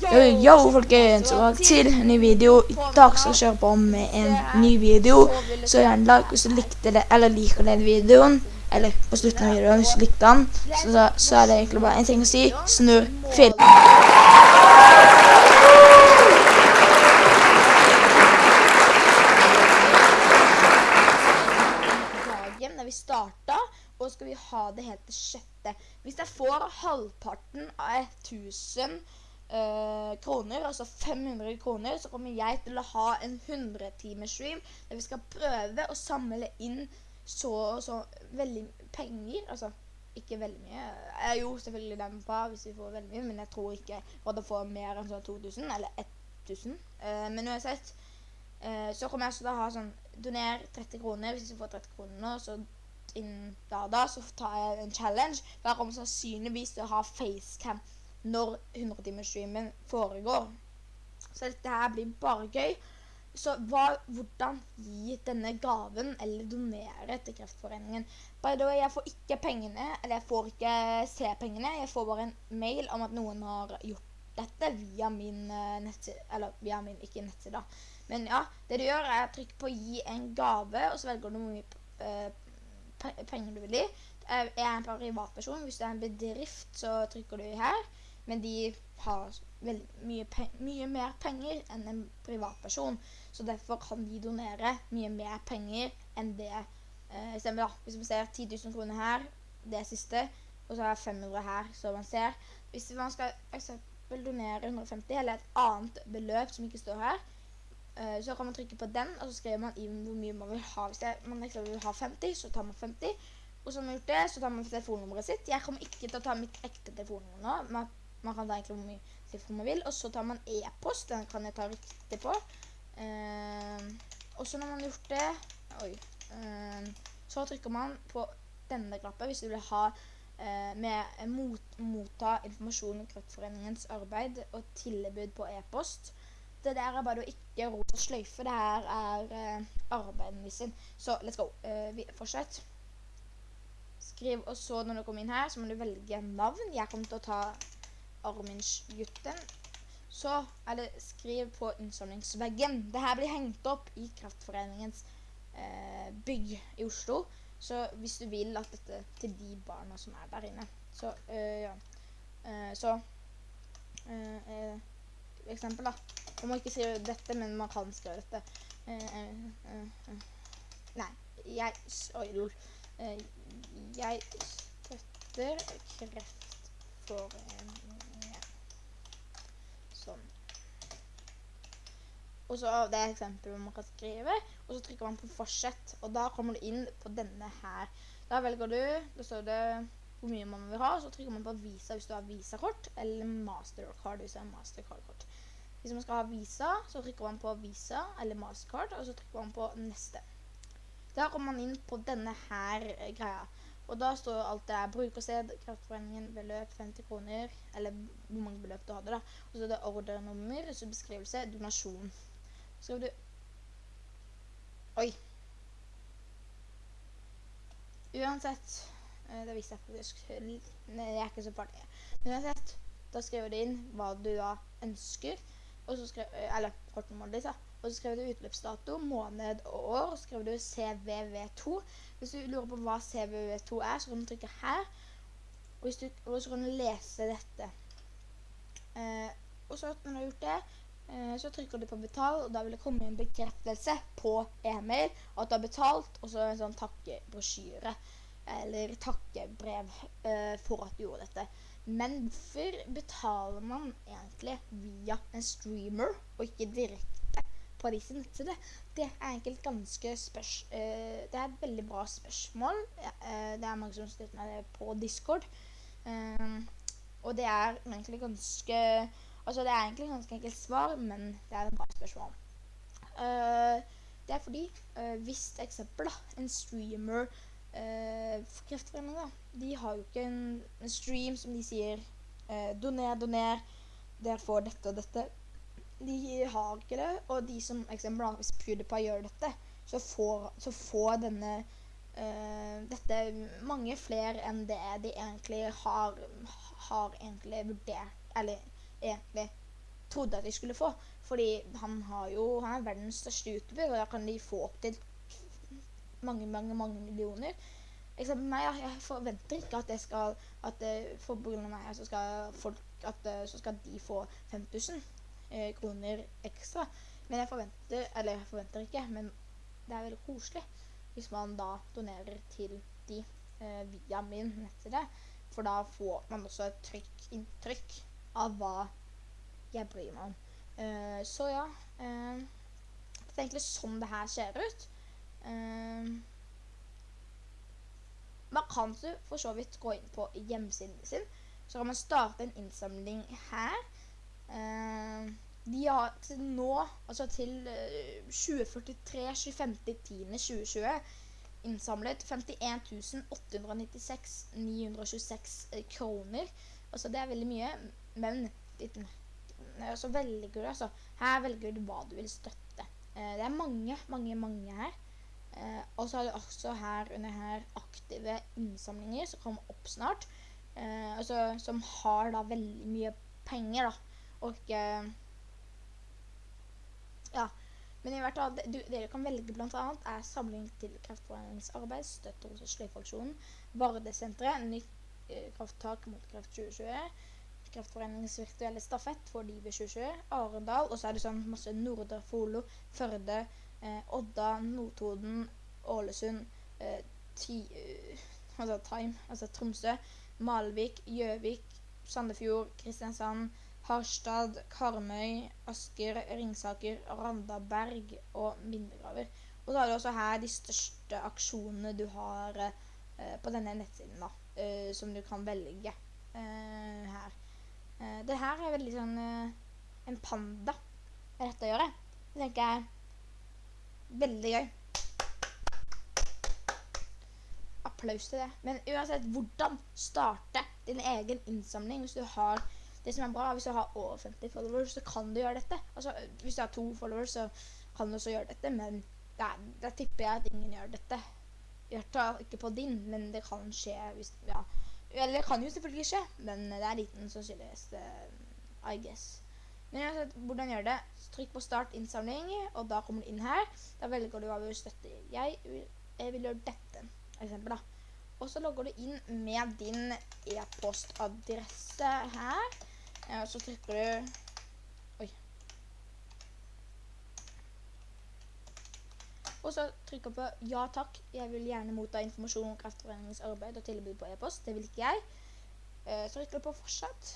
Yo, folkens, og til en ny video. I dag skal jeg kjøre på med en ny video. Så gjerne like hvis du likte det, eller liker den videoen. Eller på slutten av videoen hvis du likte den. Så, så er det egentlig bare en ting å si. Snurr film. dagen da vi starta, og skal vi ha det helt til sjette. Hvis jeg får halvparten av 1000 eh, kroner, altså 500 kroner, så kommer jeg til å ha en 100-timers-stream der vi skal prøve å samle inn så og så veldig penger. Altså ikke veldig mye. Jeg jo selvfølgelig den på hvis vi får veldig mye, men jeg tror ikke å få mer enn sånn 2000 eller 1000. Eh, men uansett eh, så kommer jeg til å ha sånn Doner 30 kroner. Hvis du får 30 kroner nå, så innen da da, så tar jeg en challenge. Da kommer sannsynligvis til å ha facecam når 100-timersstreamen foregår. Så dette her blir bare gøy. Så hva, hvordan gi denne gaven eller donere til Kreftforeningen? By the way, jeg får ikke pengene, eller jeg får ikke se pengene. Jeg får bare en mail om at noen har gjort dette via min uh, nettside, eller via min, ikke nettside. Men ja, det du gjør er å trykke på gi en gave, og så velger du hvor mye uh, penger du vil gi. Jeg er en privatperson. Hvis det er en bedrift, så trykker du her. Men de har mye, mye, mer penger enn en privatperson. Så derfor kan de donere mye mer penger enn det. Uh, da, hvis man ser 10 000 kroner her, det siste, og så er 500 her, så man ser. Hvis man skal eksempel donere 150 eller et annet beløp som ikke står her, eh, så kan man trykke på den, og så skriver man inn hvor mye man vil ha. Hvis det, man vil ha 50, så tar man 50. Og så har man gjort det, så tar man telefonnummeret sitt. Jeg kommer ikke til å ta mitt ekte telefonnummer nå. Man, kan ta egentlig hvor mye telefon man vil. Og så tar man e-post. Den kan jeg ta riktig på. Uh, og så når man har gjort det Oi. Uh, så trykker man på denne knappen hvis du vil ha uh, med mot, motta informasjon om Kreftforeningens arbeid og tilbud på e-post. Det der er bare å ikke ro og sløyfe. Det her er arbeidet sin. Så let's go. vi fortsett. Skriv, og så når du kommer inn her, så må du velge navn. Jeg kommer til å ta Armindsgutten. Så er det skriv på innsamlingsveggen. Dette blir hengt opp i Kraftforeningens eh, bygg i Oslo. Så hvis du vil at dette til de barna som er der inne. Så, øh, ja. Uh, så uh, uh, eksempel da. Man må ikke skrive dette, men man kan skrive dette. nei, jeg... Oi, lol. jeg støtter kreftforeningen. Sånn. Og så det er eksempel man kan skrive, og så trykker man på fortsett, og da kommer du inn på denne her. Da velger du, da står det hvor mye man vil ha, så trykker man på Visa hvis du har Visa-kort, eller Mastercard hvis du har Mastercard-kort. Hvis man skal ha Visa, så trykker man på Visa eller Mastercard, og så trykker man på neste. Da kommer man inn på denne her greia. Og da står alt det er brukersted, Kraftforeningen, beløp 50 kroner, eller hvor mange beløp du hadde da. Og så er det ordernummer, så beskrivelse, donasjon. Skriver du Oi. Uansett eh, Det viser jeg faktisk Nei, jeg er ikke så farlig. Uansett, da skriver du inn hva du da ønsker, eh, eller kortnummeret ditt, da. Og så skriver du utløpsdato, måned og år, og så skriver du CVV2. Hvis du lurer på hva CVV2 er, så kan du trykke her, og, du, og så kan du lese dette. Eh, og så når du har gjort det, eh, så trykker du på betal, og da vil det komme en bekreftelse på e-mail at du har betalt, og så en sånn takkebrosjyre, eller takkebrev eh, for at du gjorde dette. Men hvorfor betaler man egentlig via en streamer, og ikke direkte på disse nettsidene? Det er egentlig ganske spørs... Uh, det er et veldig bra spørsmål. Det er mange som støtter meg på Discord. Og det er egentlig ganske... Altså, det er egentlig ganske enkelt svar, men det er et bra spørsmål. det er fordi, hvis eksempel da, en streamer for Kreftforeningen da, de har jo ikke en, en stream som de sier doner, doner, dere får dette og dette de har ikke det, og de som eksempel, da, hvis PewDiePie gjør dette, så får, så får denne uh, dette mange flere enn det de egentlig har, har egentlig vurdert, eller egentlig trodde at de skulle få. Fordi han, jo, han er verdens største YouTuber, og da kan de få opp til mange, mange, mange millioner. Eksempel meg, jeg forventer ikke at jeg skal at for pga. meg så skal, folk, at, så skal de få 5000 eh, kroner ekstra. Men jeg forventer Eller jeg forventer ikke, men det er veldig koselig hvis man da donerer til de eh, via min nettside. For da får man også et trykk, inntrykk av hva jeg bryr meg om. Uh, så ja uh, Det er egentlig sånn det her ser ut. Uh, man kan så for så vidt gå inn på hjemmesiden sin. Så kan man starte en innsamling her. de har til nå, altså til 2043 25.10.2020, innsamlet 51 896 926 kroner. Altså det er veldig mye, men jeg er også velger altså, Her velger du hva du vil støtte. Eh, det er mange, mange, mange her. Eh, og så har du også her under her aktive innsamlinger som kommer opp snart. Eh, altså, som har da veldig mye penger, da. Og Ja. Men i hvert fall, du, dere kan velge blant annet er samling til kraftforeningsarbeid, støtte hos Sløyfaksjonen, Vardesenteret, nytt eh, krafttak mot kreft 2020, Kreftforeningens virtuelle stafett for Livet 2020, Arendal, og så er det sånn masse Nordre Folo, Førde, eh, Odda, Notodden, Ålesund, eh, ti, uh, altså Time, altså Tromsø, Malvik, Gjøvik, Sandefjord, Kristiansand, Harstad, Karmøy, Asker, Ringsaker, Randaberg og Mindregraver. Og så har du også her de største aksjonene du har eh, på denne nettsiden, da, eh, som du kan velge eh, her. Uh, det her er veldig sånn uh, En panda dette å gjøre. Det tenker jeg er veldig gøy. Applaus til det. Men uansett, hvordan starte din egen innsamling hvis du har det som er bra, hvis du har over 50 followers, så kan du gjøre dette. Altså, hvis du har to followers, så kan du også gjøre dette, men da tipper jeg at ingen gjør dette. Gjør det ikke på din, men det kan skje hvis Ja. Eller det kan jo selvfølgelig skje, men det er liten sannsynlighet, uh, I guess. Men uansett, hvordan gjør det? Trykk på start innsamling, og da kommer du inn her. Da velger du hva du vil støtte. Jeg vil, jeg vil gjøre dette, eksempel da. Og så logger du inn med din e-postadresse her. Og så trykker du Og så trykker på ja takk, jeg vil gjerne motta informasjon om kraftforeningens arbeid og tilbud på e-post. Det vil ikke jeg. Eh, så trykker du på fortsatt.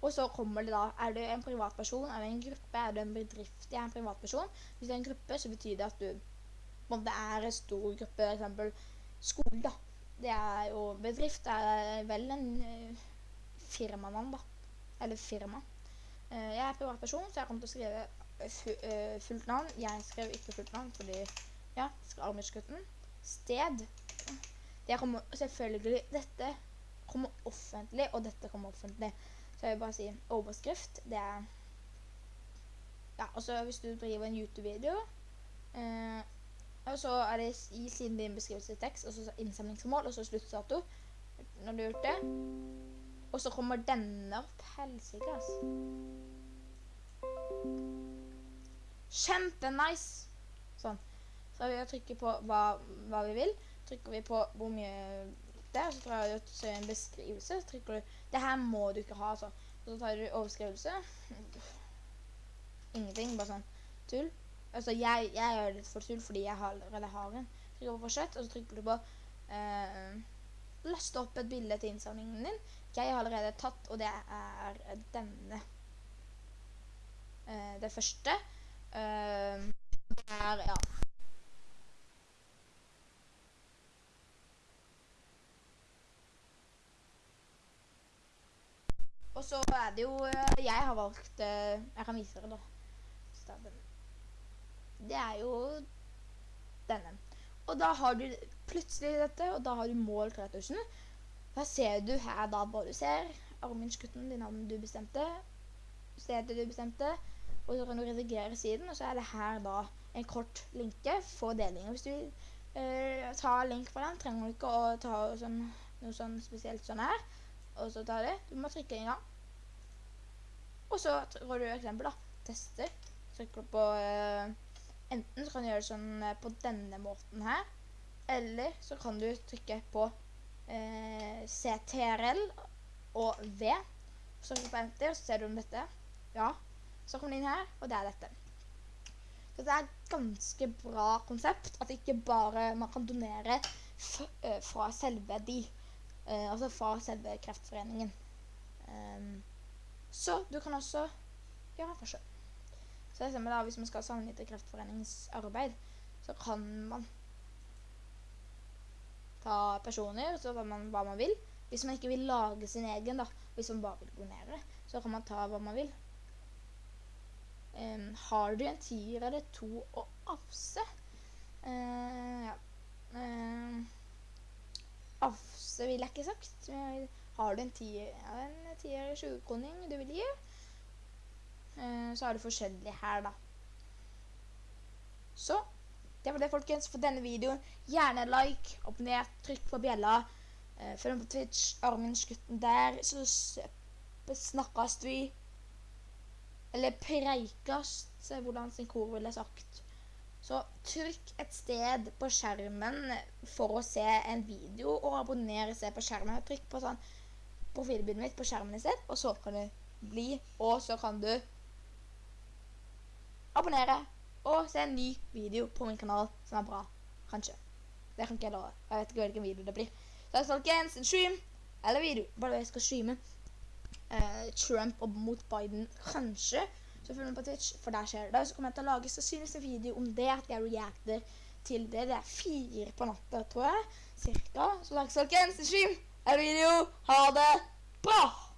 Og så kommer det da, er du en privatperson, er du en gruppe, er du en bedrift, jeg er en privatperson. Hvis det er en gruppe, så betyr det at du, om det er en stor gruppe, for eksempel skole da. Det er jo bedrift, det er vel en uh, da, eller firma. Uh, jeg er privatperson, så jeg kommer til å skrive Eh, fullt navn. Jeg skrev ikke fullt navn, fordi ja, Armidsgutten. Sted. Det kommer selvfølgelig Dette kommer offentlig, og dette kommer offentlig. Så jeg vil bare si overskrift. Det er Ja, og så hvis du driver en YouTube-video eh, Og så er det i siden din beskrivelse tekst, og så innsamlingsmål, og så sluttdato. Når du har gjort det. Og så kommer denne opp. Helsike, altså. Kjempenice! Sånn. Så vi trykker på hva, hva, vi vil. Trykker vi på hvor mye det er, så tar du til en beskrivelse. Så trykker du Det her må du ikke ha, altså. Så tar du overskrivelse. Ingenting, bare sånn tull. Altså, jeg, jeg gjør det for tull fordi jeg allerede har en. Trykker på fortsett, og så trykker du på eh, Laste opp et bilde til innsamlingen din. Jeg har allerede tatt, og det er denne. Eh, det første. Uh, der, ja. Og så er det jo eh, Jeg har valgt Jeg kan vise dere, da. Det er jo denne. Og da har du plutselig dette, og da har du mål 3000. Da ser du her da hva du ser. Arminskutten, det navnet du bestemte. Stedet du bestemte og så kan du redigere siden, og så er det her da en kort linke for delinger. Hvis du vil uh, ta link fra den, trenger du ikke å ta sånn, noe sånn spesielt sånn her, og så ta det. Du må trykke en gang. Og så går du eksempel, da. Tester. Trykker du på eh, Enten så kan du gjøre det sånn eh, på denne måten her. Eller så kan du trykke på eh, CTRL og V. Så trykker du på enter, så ser du om dette. Ja. Så kommer den inn her, og det er dette. Så det er et ganske bra konsept. At ikke bare man kan donere eh, fra selve de. Eh, altså fra selve Kreftforeningen. Um, så du kan også gjøre en forskjell. Så eksempel da, hvis man skal sammenligne Kreftforeningens arbeid, så kan man ta personer, så hva man hva man vil. Hvis man ikke vil lage sin egen, da, hvis man bare vil donere, så kan man ta hva man vil. Um, har du en tier eller to å avse? Uh, ja. Uh, avse vil jeg ikke sagt. Har du en tier, en tier 20-kroning du vil gi, uh, så har du forskjellig her, da. Så det var det, folkens, for denne videoen. Gjerne like, abonner, trykk på bjella. Eh, følg med på Twitch, Armin-skutten der. Så snakkes vi. Eller preikast, hvordan sin kor ville sagt. Så trykk et sted på skjermen for å se en video, og abonner se på skjermen. Trykk på sånn profilbildet mitt på skjermen i sted, og så kan du bli, og så kan du abonnere og se en ny video på min kanal som er bra. Kanskje. Det kan ikke jeg love. Jeg vet ikke hvilken video det blir. Så folkens, en stream eller video. Bare jeg skal streame Trump opp mot Biden. Kanskje. Så følg med på Twitch, for der skjer det. Så kommer jeg til å lage synes en video om det, at jeg reacter til det. Det er fire på natta, tror jeg. Cirka. Så takk, folkens. En stream eller video. Ha det bra!